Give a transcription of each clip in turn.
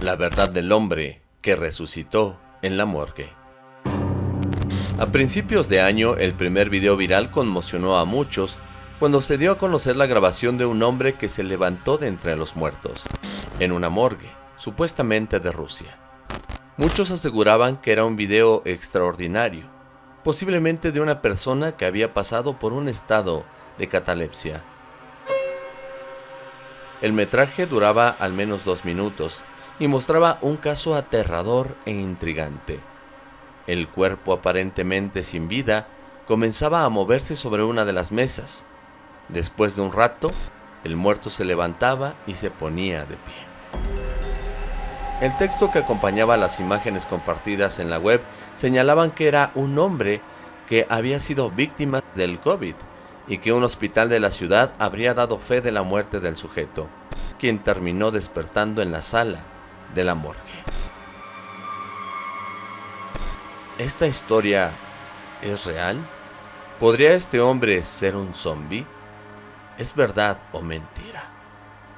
La verdad del hombre que resucitó en la morgue. A principios de año, el primer video viral conmocionó a muchos cuando se dio a conocer la grabación de un hombre que se levantó de entre los muertos, en una morgue, supuestamente de Rusia. Muchos aseguraban que era un video extraordinario, posiblemente de una persona que había pasado por un estado de catalepsia. El metraje duraba al menos dos minutos y mostraba un caso aterrador e intrigante. El cuerpo aparentemente sin vida comenzaba a moverse sobre una de las mesas. Después de un rato, el muerto se levantaba y se ponía de pie. El texto que acompañaba las imágenes compartidas en la web señalaban que era un hombre que había sido víctima del COVID y que un hospital de la ciudad habría dado fe de la muerte del sujeto, quien terminó despertando en la sala de la morgue. ¿Esta historia es real? ¿Podría este hombre ser un zombie? ¿Es verdad o mentira?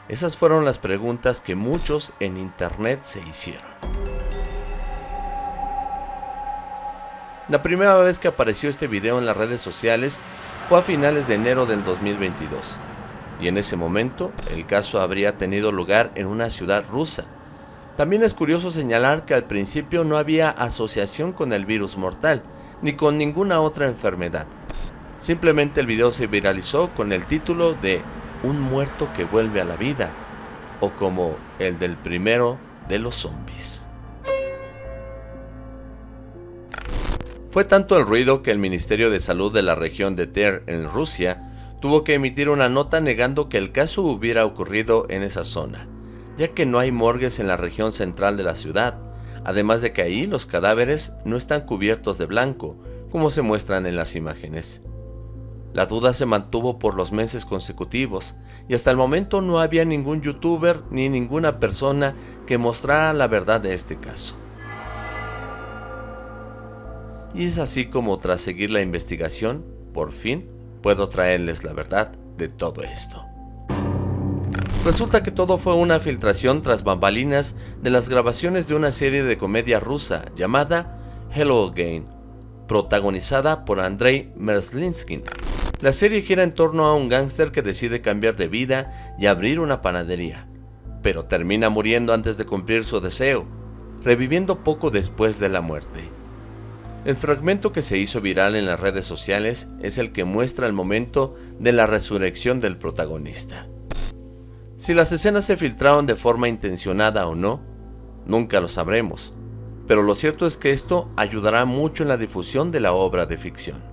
Esas fueron las preguntas que muchos en internet se hicieron. La primera vez que apareció este video en las redes sociales fue a finales de enero del 2022, y en ese momento el caso habría tenido lugar en una ciudad rusa. También es curioso señalar que al principio no había asociación con el virus mortal, ni con ninguna otra enfermedad. Simplemente el video se viralizó con el título de Un muerto que vuelve a la vida, o como el del primero de los zombies. Fue tanto el ruido que el Ministerio de Salud de la región de Ter en Rusia tuvo que emitir una nota negando que el caso hubiera ocurrido en esa zona, ya que no hay morgues en la región central de la ciudad, además de que ahí los cadáveres no están cubiertos de blanco, como se muestran en las imágenes. La duda se mantuvo por los meses consecutivos, y hasta el momento no había ningún youtuber ni ninguna persona que mostrara la verdad de este caso. Y es así como tras seguir la investigación, por fin puedo traerles la verdad de todo esto. Resulta que todo fue una filtración tras bambalinas de las grabaciones de una serie de comedia rusa llamada Hello Again, protagonizada por Andrei Merslinsky. La serie gira en torno a un gángster que decide cambiar de vida y abrir una panadería, pero termina muriendo antes de cumplir su deseo, reviviendo poco después de la muerte. El fragmento que se hizo viral en las redes sociales es el que muestra el momento de la resurrección del protagonista. Si las escenas se filtraron de forma intencionada o no, nunca lo sabremos, pero lo cierto es que esto ayudará mucho en la difusión de la obra de ficción.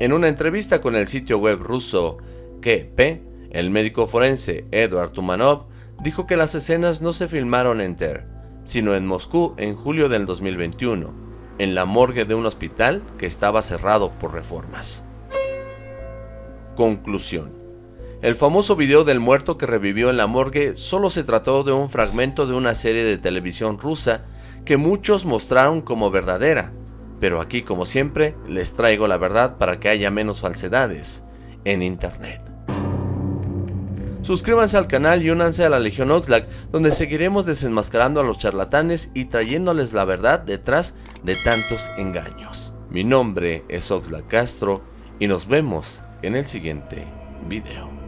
En una entrevista con el sitio web ruso KP, el médico forense Eduard Tumanov dijo que las escenas no se filmaron en Ter, sino en Moscú en julio del 2021, en la morgue de un hospital que estaba cerrado por reformas. Conclusión. El famoso video del muerto que revivió en la morgue solo se trató de un fragmento de una serie de televisión rusa que muchos mostraron como verdadera, pero aquí como siempre les traigo la verdad para que haya menos falsedades en internet. Suscríbanse al canal y únanse a la Legión Oxlack, donde seguiremos desenmascarando a los charlatanes y trayéndoles la verdad detrás de tantos engaños. Mi nombre es Oxlack Castro y nos vemos en el siguiente video.